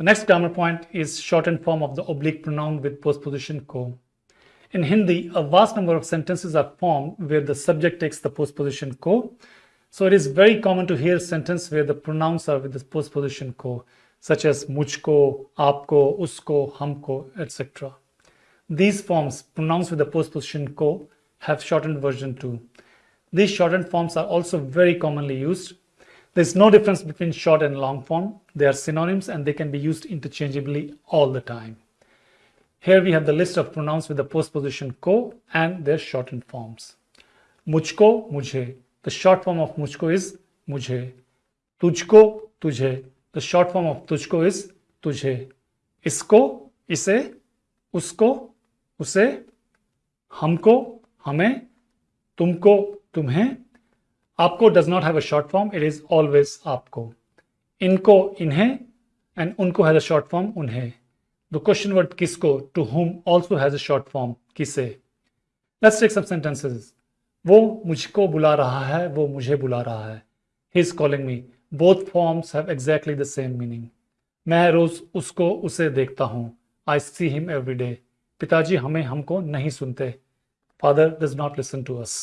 The next grammar point is shortened form of the oblique pronoun with postposition ko. In Hindi, a vast number of sentences are formed where the subject takes the postposition ko. So it is very common to hear sentence where the pronouns are with the postposition ko, such as mujhko, aapko, usko, humko, etc. These forms, pronouns with the postposition ko, have shortened version too. These shortened forms are also very commonly used. There's no difference between short and long form. They are synonyms and they can be used interchangeably all the time. Here we have the list of pronouns with the postposition ko and their shortened forms. Mujhko, mujhe. The short form of mujhko is mujhe. Tujhko, tujhe. The short form of tujhko is tujhe. Isko, ise. Usko, उसे हमको हमें तुमको तुम्हें आपको does not have a short form it is always आपको। इनको इन्हें and उनको हैज़ अ शॉर्ट फॉर्म उन्हें। द क्वेश्चन वर्ड किसको to whom also has a short form किसे। लेट्स टेक सम सेंटेंसेस वो मुझको बुला रहा है, वो मुझे बुला रहा है। He is calling me both forms have exactly the same meaning मैं रोज उसको, उसे देखता हूँ। I see him every day पिताजी हमें हमको नहीं सुनते। Father does not listen to us